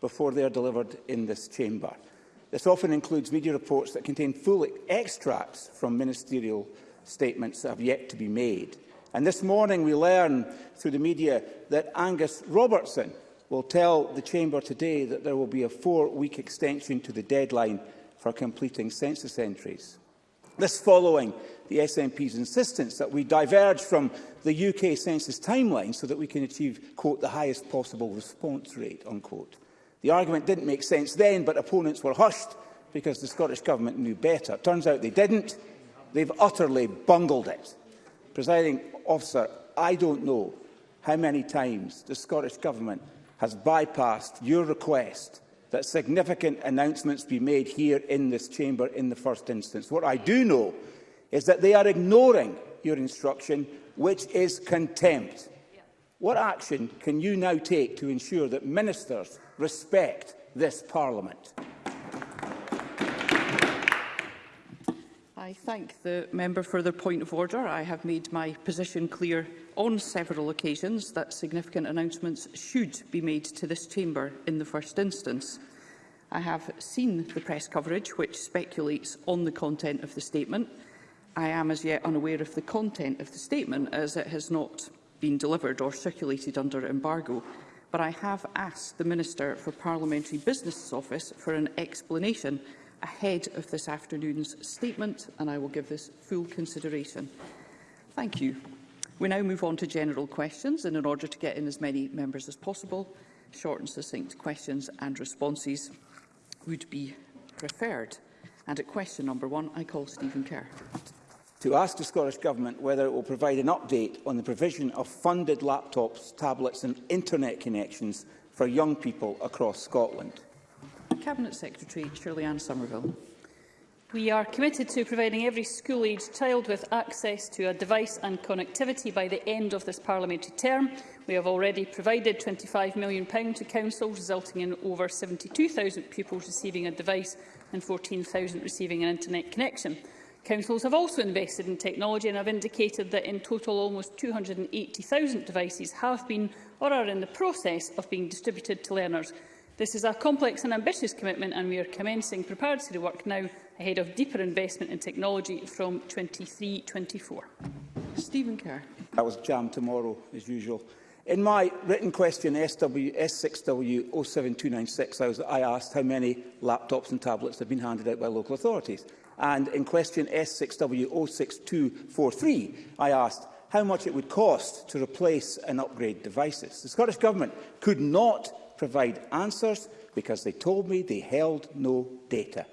before they are delivered in this chamber. This often includes media reports that contain full extracts from ministerial statements that have yet to be made. And this morning we learn through the media that Angus Robertson will tell the Chamber today that there will be a four-week extension to the deadline for completing census entries. This following the SNP's insistence that we diverge from the UK census timeline so that we can achieve, quote, the highest possible response rate, unquote. The argument didn't make sense then, but opponents were hushed because the Scottish Government knew better. Turns out they didn't. They've utterly bungled it. Presiding officer, I don't know how many times the Scottish Government has bypassed your request that significant announcements be made here in this chamber in the first instance. What I do know is that they are ignoring your instruction, which is contempt. What action can you now take to ensure that ministers respect this parliament? I thank the member for the point of order. I have made my position clear on several occasions that significant announcements should be made to this chamber in the first instance. I have seen the press coverage which speculates on the content of the statement. I am as yet unaware of the content of the statement as it has not been delivered or circulated under embargo, but I have asked the Minister for Parliamentary Business Office for an explanation ahead of this afternoon's statement, and I will give this full consideration. Thank you. We now move on to general questions, and in order to get in as many members as possible, short and succinct questions and responses would be preferred. And at question number one, I call Stephen Kerr. To ask the Scottish Government whether it will provide an update on the provision of funded laptops, tablets and internet connections for young people across Scotland. Cabinet Secretary Shirley Ann Somerville. We are committed to providing every school-aged child with access to a device and connectivity by the end of this parliamentary term. We have already provided £25 million to councils, resulting in over 72,000 pupils receiving a device and 14,000 receiving an internet connection. Councils have also invested in technology and have indicated that in total almost 280,000 devices have been or are in the process of being distributed to learners, This is a complex and ambitious commitment, and we are commencing preparatory work now ahead of deeper investment in technology from 23-24. Stephen Kerr. That was jammed tomorrow, as usual. In my written question, SW, S6W07296, I asked how many laptops and tablets have been handed out by local authorities. And in question S6W06243, I asked how much it would cost to replace and upgrade devices. The Scottish Government could not provide answers because they told me they held no data.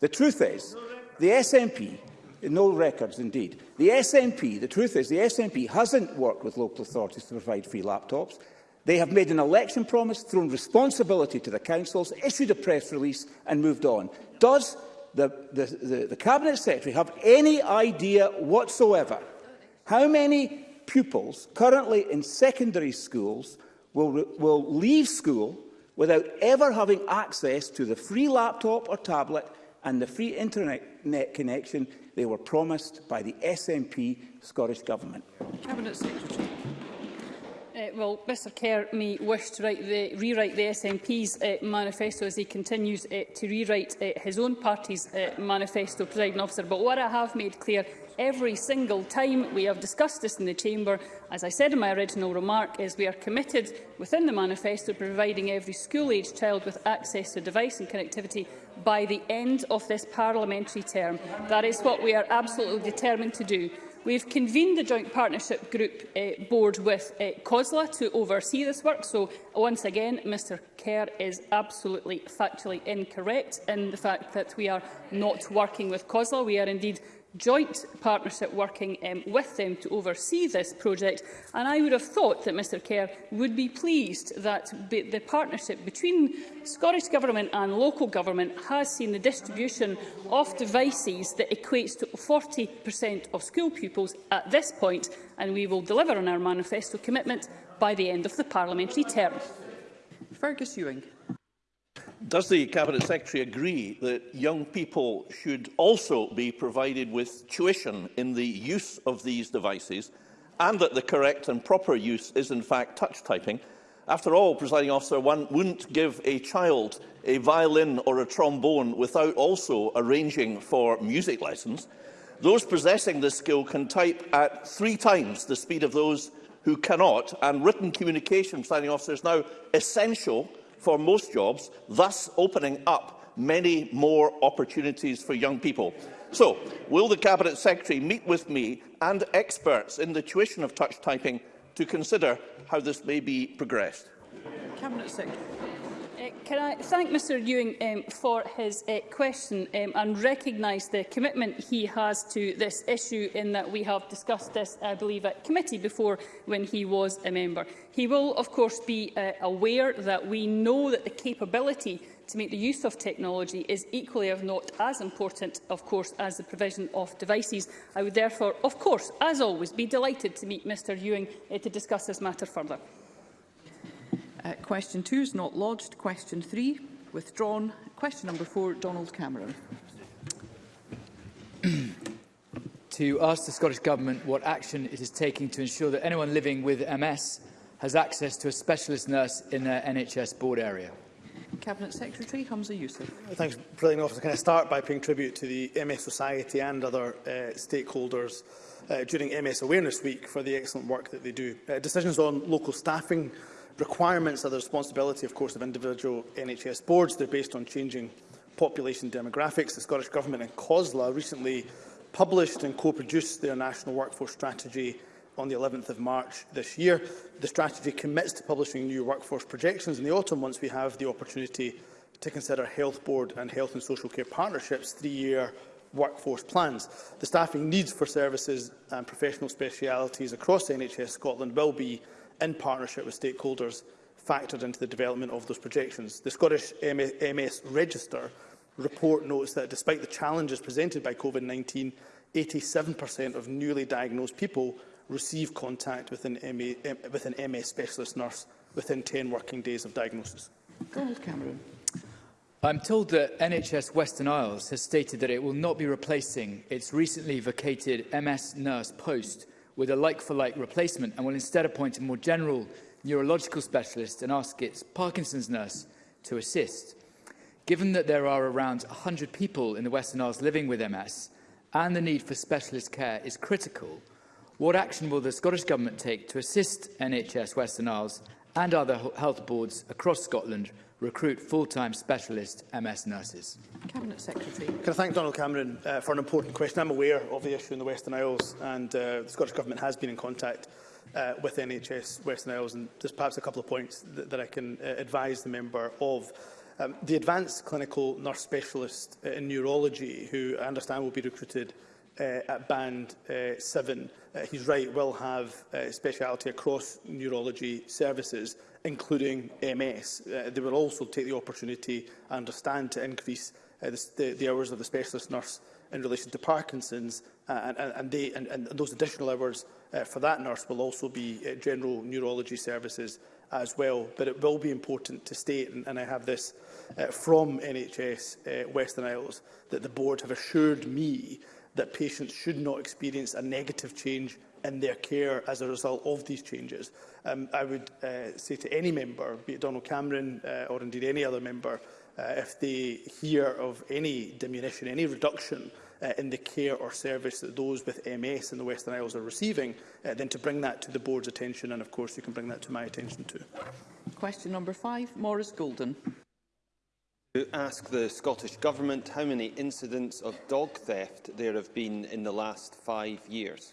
The truth is, the SNP, no records indeed, the SNP, the truth is the SNP hasn't worked with local authorities to provide free laptops. They have made an election promise, thrown responsibility to the councils, issued a press release and moved on. Does the, the, the, the Cabinet Secretary have any idea whatsoever how many pupils currently in secondary schools will, will leave school without ever having access to the free laptop or tablet and the free internet net connection they were promised by the SNP Scottish Government. Cabinet Secretary. Uh, well, Mr Kerr may wish to write the, rewrite the SNP's uh, manifesto as he continues uh, to rewrite uh, his own party's uh, manifesto, President Officer. But what I have made clear every single time we have discussed this in the Chamber, as I said in my original remark, is we are committed within the manifesto to providing every school-aged child with access to device and connectivity by the end of this parliamentary term. That is what we are absolutely determined to do. We have convened the Joint Partnership Group uh, Board with uh, COSLA to oversee this work, so once again, Mr Kerr is absolutely factually incorrect in the fact that we are not working with COSLA. We are indeed joint partnership working um, with them to oversee this project. And I would have thought that Mr Kerr would be pleased that be the partnership between Scottish Government and local government has seen the distribution of devices that equates to 40% of school pupils at this point, and we will deliver on our manifesto commitment by the end of the parliamentary term. Fergus Ewing. Does the Cabinet Secretary agree that young people should also be provided with tuition in the use of these devices and that the correct and proper use is in fact touch typing? After all, presiding officer, one wouldn't give a child a violin or a trombone without also arranging for music lessons. Those possessing this skill can type at three times the speed of those who cannot, and written communication, presiding officer, is now essential for most jobs, thus opening up many more opportunities for young people. So, will the Cabinet Secretary meet with me and experts in the tuition of touch typing to consider how this may be progressed? Cabinet Secretary. Uh, can I thank Mr Ewing um, for his uh, question um, and recognise the commitment he has to this issue in that we have discussed this, I believe, at committee before when he was a member. He will, of course, be uh, aware that we know that the capability to make the use of technology is equally, if not as important, of course, as the provision of devices. I would therefore, of course, as always, be delighted to meet Mr Ewing uh, to discuss this matter further. Uh, question two is not lodged. Question three, withdrawn. Question number four, Donald Cameron. to ask the Scottish Government what action it is taking to ensure that anyone living with MS has access to a specialist nurse in their NHS board area. Cabinet Secretary Hamza Youssef. Thanks, President Officer. Can I start by paying tribute to the MS Society and other uh, stakeholders uh, during MS Awareness Week for the excellent work that they do. Uh, decisions on local staffing requirements are the responsibility, of course, of individual NHS boards. They're based on changing population demographics. The Scottish Government and COSLA recently published and co-produced their National Workforce Strategy on the 11th of March this year. The strategy commits to publishing new workforce projections in the autumn once we have the opportunity to consider health board and health and social care partnerships three-year workforce plans. The staffing needs for services and professional specialities across NHS Scotland will be in partnership with stakeholders, factored into the development of those projections. The Scottish MS Register report notes that despite the challenges presented by COVID-19, 87% of newly diagnosed people receive contact with an, MA, with an MS specialist nurse within 10 working days of diagnosis. Cameron. I'm told that NHS Western Isles has stated that it will not be replacing its recently vacated MS nurse post with a like-for-like -like replacement and will instead appoint a more general neurological specialist and ask its Parkinson's nurse to assist. Given that there are around 100 people in the Western Isles living with MS and the need for specialist care is critical, what action will the Scottish Government take to assist NHS Western Isles and other health boards across Scotland recruit full-time specialist MS nurses? Cabinet Secretary. Can I thank Donald Cameron uh, for an important question? I'm aware of the issue in the Western Isles and uh, the Scottish Government has been in contact uh, with NHS Western Isles and there's perhaps a couple of points that, that I can uh, advise the member of. Um, the advanced clinical nurse specialist uh, in neurology, who I understand will be recruited uh, at band uh, 7, uh, he's right, will have uh, speciality across neurology services including MS. Uh, they will also take the opportunity, I understand, to increase uh, the, the, hours of the specialist nurse in relation to Parkinson's, uh, and, and, they, and, and those additional hours uh, for that nurse will also be uh, general neurology services as well. But it will be important to state, and, and I have this uh, from NHS uh, Western Isles, that the board have assured me that patients should not experience a negative change in their care as a result of these changes. Um, I would uh, say to any member, be it Donald Cameron uh, or indeed any other member, uh, if they hear of any diminution, any reduction uh, in the care or service that those with MS in the Western Isles are receiving, uh, then to bring that to the board's attention, and of course you can bring that to my attention too. Question number five, Morris Golden. To ask the Scottish Government how many incidents of dog theft there have been in the last five years.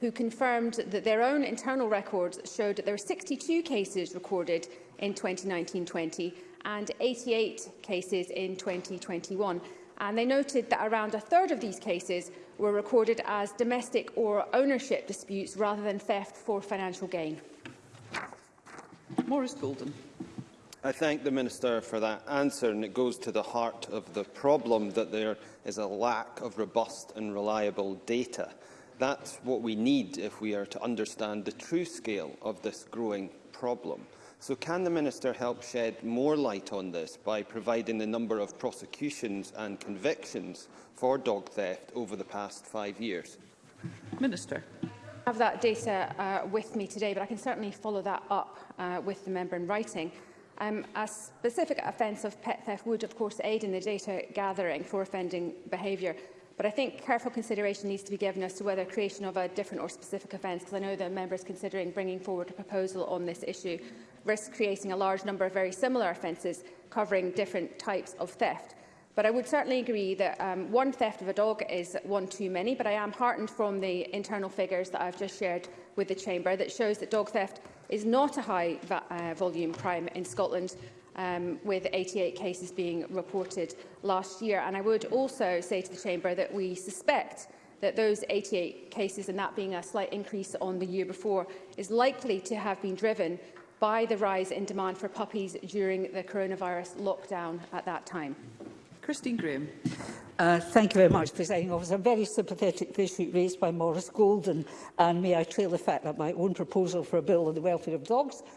who confirmed that their own internal records showed that there were 62 cases recorded in 2019-20 and 88 cases in 2021 and they noted that around a third of these cases were recorded as domestic or ownership disputes rather than theft for financial gain. Maurice Golden. I thank the Minister for that answer and it goes to the heart of the problem that there is a lack of robust and reliable data. That's what we need if we are to understand the true scale of this growing problem. So can the Minister help shed more light on this by providing the number of prosecutions and convictions for dog theft over the past five years? Minister. I have that data uh, with me today, but I can certainly follow that up uh, with the member in writing. Um, a specific offence of pet theft would, of course, aid in the data gathering for offending behaviour, but I think careful consideration needs to be given as to whether creation of a different or specific offence, because I know the member is considering bringing forward a proposal on this issue, risk creating a large number of very similar offences covering different types of theft. But I would certainly agree that um, one theft of a dog is one too many, but I am heartened from the internal figures that I've just shared with the Chamber that shows that dog theft is not a high uh, volume crime in Scotland, um, with 88 cases being reported last year. And I would also say to the Chamber that we suspect that those 88 cases, and that being a slight increase on the year before, is likely to have been driven by the rise in demand for puppies during the coronavirus lockdown at that time? Christine Graham. Uh, thank you very much, Presiding Officer. I'm very sympathetic to the issue raised by Morris Golden, and may I trail the fact that my own proposal for a bill on the welfare of dogs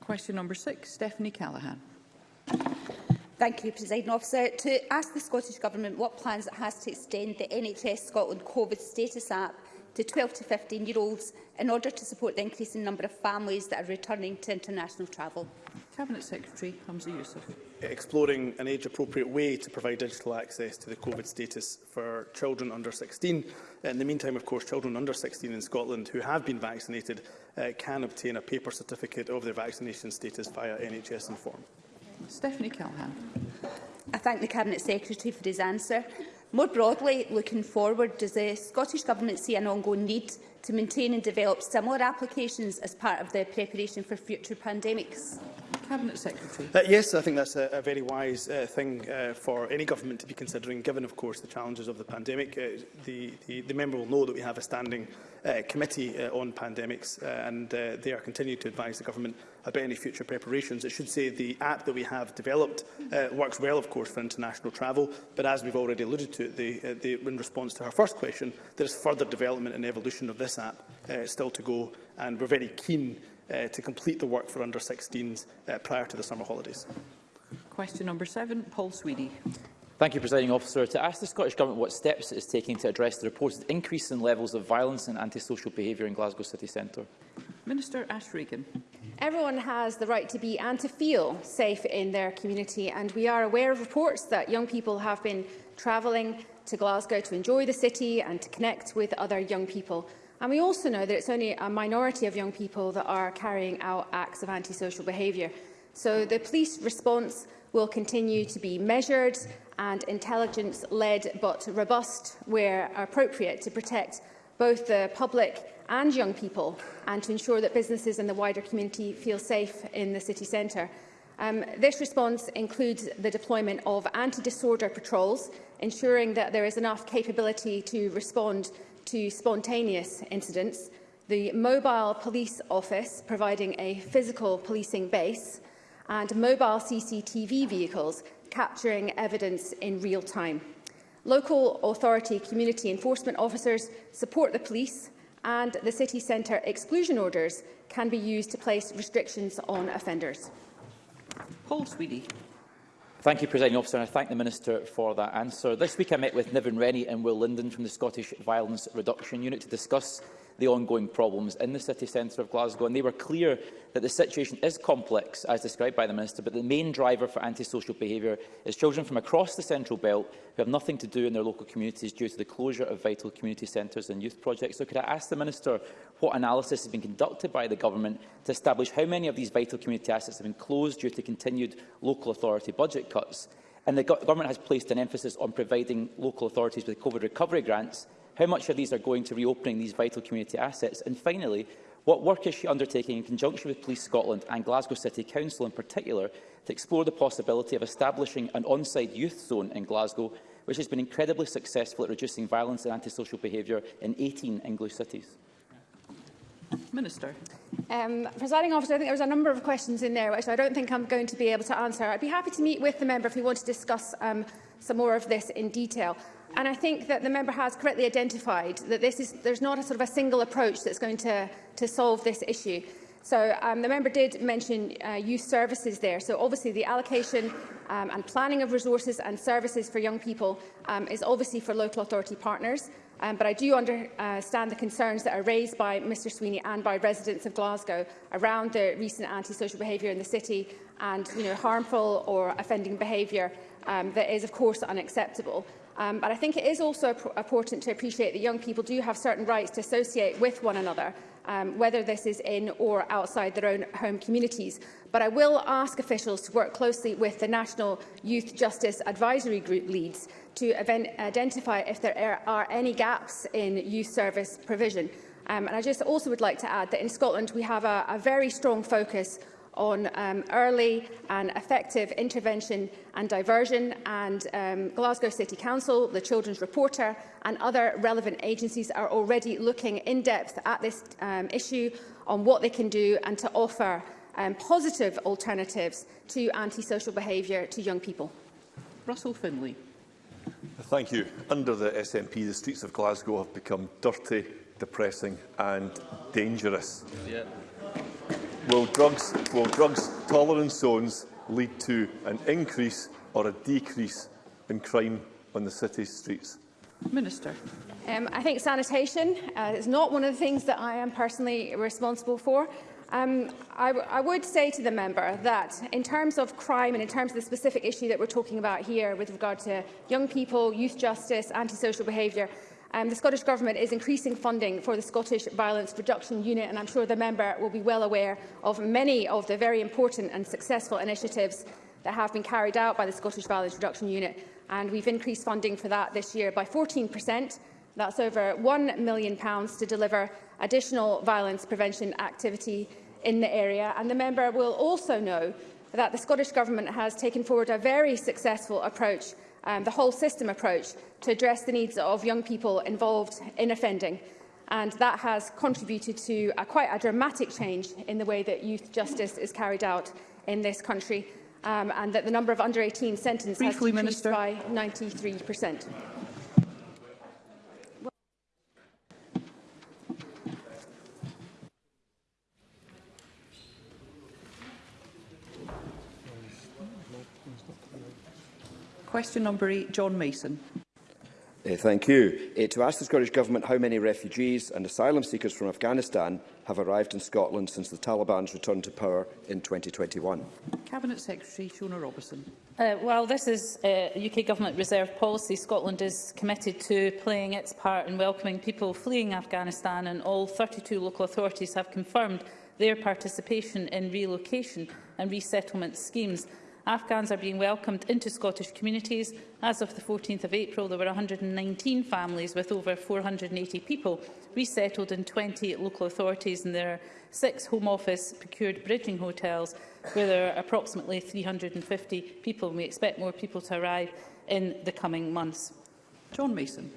Question number six, Stephanie Callaghan. Thank you, President Officer. To ask the Scottish Government what plans it has to extend the NHS Scotland COVID status app to 12 to 15-year-olds in order to support the increasing number of families that are returning to international travel. Cabinet Secretary Hamza Youssef exploring an age-appropriate way to provide digital access to the COVID status for children under 16. In the meantime, of course, children under 16 in Scotland who have been vaccinated uh, can obtain a paper certificate of their vaccination status via NHS Inform. Stephanie Callahan. I thank the Cabinet Secretary for his answer. More broadly, looking forward, does the Scottish Government see an ongoing need to maintain and develop similar applications as part of the preparation for future pandemics? Cabinet Secretary. Uh, yes, I think that's a, a very wise uh, thing uh, for any government to be considering, given, of course, the challenges of the pandemic. Uh, the, the, the member will know that we have a standing uh, committee uh, on pandemics, uh, and uh, they are continuing to advise the government about any future preparations. It should say the app that we have developed uh, works well, of course, for international travel, but as we've already alluded to, the, uh, the, in response to her first question, there is further development and evolution of this app uh, still to go, and we're very keen uh, to complete the work for under 16s uh, prior to the summer holidays. Question number seven, Paul Sweedy. Thank you, Presiding Officer. To ask the Scottish Government what steps it is taking to address the reported increase in levels of violence and antisocial behaviour in Glasgow city centre. Minister Ash Regan. Everyone has the right to be and to feel safe in their community and we are aware of reports that young people have been travelling to Glasgow to enjoy the city and to connect with other young people. And we also know that it's only a minority of young people that are carrying out acts of antisocial behaviour. So the police response will continue to be measured and intelligence-led but robust where appropriate to protect both the public and young people and to ensure that businesses and the wider community feel safe in the city centre. Um, this response includes the deployment of anti-disorder patrols, ensuring that there is enough capability to respond to spontaneous incidents, the mobile police office providing a physical policing base, and mobile CCTV vehicles capturing evidence in real time. Local authority community enforcement officers support the police and the city centre exclusion orders can be used to place restrictions on offenders. Paul Sweetie. Thank you, President Officer, and I thank the Minister for that answer. This week I met with Niven Rennie and Will Linden from the Scottish Violence Reduction Unit to discuss the ongoing problems in the city centre of Glasgow, and they were clear that the situation is complex, as described by the Minister, but the main driver for antisocial behaviour is children from across the Central Belt who have nothing to do in their local communities due to the closure of vital community centres and youth projects. So could I ask the Minister what analysis has been conducted by the Government to establish how many of these vital community assets have been closed due to continued local authority budget cuts. And the go Government has placed an emphasis on providing local authorities with COVID recovery grants. How much of these are going to reopening these vital community assets? And finally, what work is she undertaking in conjunction with Police Scotland and Glasgow City Council in particular to explore the possibility of establishing an on-site youth zone in Glasgow, which has been incredibly successful at reducing violence and antisocial behaviour in 18 English cities? Minister. Um, presiding officer, I think there was a number of questions in there which I don't think I'm going to be able to answer. I'd be happy to meet with the member if we want to discuss um, some more of this in detail. And I think that the member has correctly identified that this is, there's not a sort of a single approach that's going to, to solve this issue. So um, the member did mention uh, youth services there. So obviously the allocation um, and planning of resources and services for young people um, is obviously for local authority partners. Um, but I do understand the concerns that are raised by Mr Sweeney and by residents of Glasgow around the recent antisocial behaviour in the city and you know, harmful or offending behaviour um, that is, of course, unacceptable. Um, but I think it is also important to appreciate that young people do have certain rights to associate with one another um, whether this is in or outside their own home communities. But I will ask officials to work closely with the National Youth Justice Advisory Group leads to identify if there are any gaps in youth service provision. Um, and I just also would like to add that in Scotland we have a, a very strong focus on um, early and effective intervention and diversion and um, Glasgow City Council, the Children's Reporter and other relevant agencies are already looking in depth at this um, issue on what they can do and to offer um, positive alternatives to antisocial behaviour to young people. Russell Finlay. Thank you. Under the SNP, the streets of Glasgow have become dirty, depressing and dangerous. Yeah will drugs, will drugs tolerance zones lead to an increase or a decrease in crime on the city streets? Minister. Um, I think sanitation uh, is not one of the things that I am personally responsible for. Um, I, I would say to the member that in terms of crime and in terms of the specific issue that we're talking about here with regard to young people, youth justice, antisocial behaviour, Um, the Scottish Government is increasing funding for the Scottish Violence Reduction Unit, and I'm sure the member will be well aware of many of the very important and successful initiatives that have been carried out by the Scottish Violence Reduction Unit. And we've increased funding for that this year by 14 That's over £1 million to deliver additional violence prevention activity in the area. And the member will also know that the Scottish Government has taken forward a very successful approach um, the whole system approach to address the needs of young people involved in offending. And that has contributed to a, quite a dramatic change in the way that youth justice is carried out in this country, um, and that the number of under-18 sentences has decreased by 93%. Question number eight, John Mason. Uh, thank you. Uh, to ask the Scottish Government how many refugees and asylum seekers from Afghanistan have arrived in Scotland since the Taliban's return to power in 2021. Cabinet Secretary Shona Robertson. Uh, while this is uh, UK Government reserve policy, Scotland is committed to playing its part in welcoming people fleeing Afghanistan and all 32 local authorities have confirmed their participation in relocation and resettlement schemes. Afghans are being welcomed into Scottish communities. As of the 14th of April, there were 119 families with over 480 people resettled in 20 local authorities, and there are six Home Office procured bridging hotels where there are approximately 350 people. And we expect more people to arrive in the coming months. John Mason.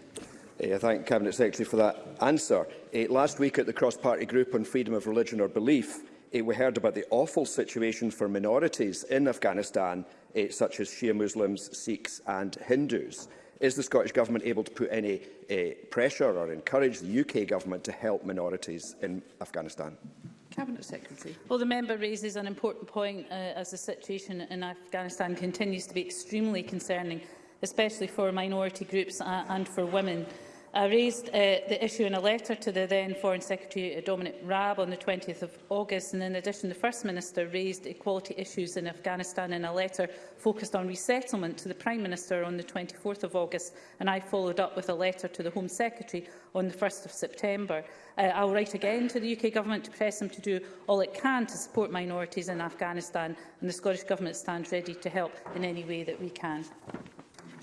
I thank Cabinet Secretary for that answer. Uh, last week at the cross-party group on freedom of religion or belief, Uh, we heard about the awful situation for minorities in Afghanistan, uh, such as Shia Muslims, Sikhs and Hindus. Is the Scottish Government able to put any uh, pressure or encourage the UK Government to help minorities in Afghanistan? Cabinet Secretary. Well, the member raises an important point uh, as the situation in Afghanistan continues to be extremely concerning, especially for minority groups uh, and for women. I raised uh, the issue in a letter to the then Foreign Secretary uh, Dominic Raab on the 20th of August, and in addition, the First Minister raised equality issues in Afghanistan in a letter focused on resettlement to the Prime Minister on the 24th of August, and I followed up with a letter to the Home Secretary on the 1st of September. Uh, I write again to the UK Government to press them to do all it can to support minorities in Afghanistan, and the Scottish Government stands ready to help in any way that we can.